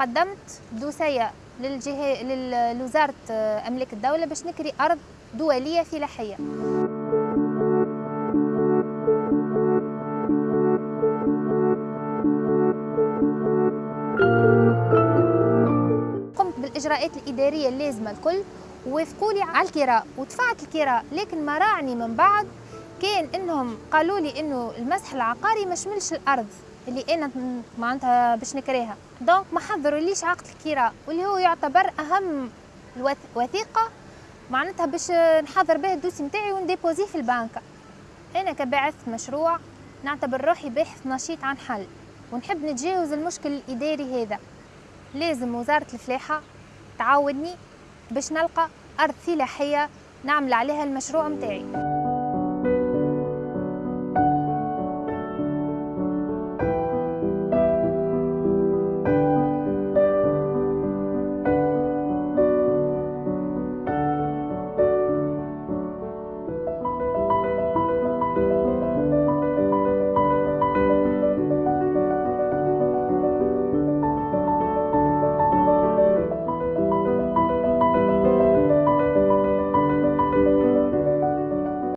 قدمت دوسية للجهة لوزارة أملاك الدولة باش نكري أرض دولية فلاحية. قمت بالإجراءات الإدارية اللازمة الكل ووافقوا لي على الكراء ودفعت الكراء لكن ما راعني من بعد كان انهم قالوا لي انه المسح العقاري ما شملش الأرض اللي أنا معناتها باش نكريها. دونك ما حضروا ليش عقد الكراء واللي هو يعتبر أهم وثيقة معناتها باش نحضر به الدوسي نتاعي ونديبوزيه في البنك. أنا كباعث مشروع نعتبر روحي باحث نشيط عن حل ونحب نتجاوز المشكل الإداري هذا. لازم وزارة الفلاحة تعاوني باش نلقى أرض فلاحيه نعمل عليها المشروع متاعي.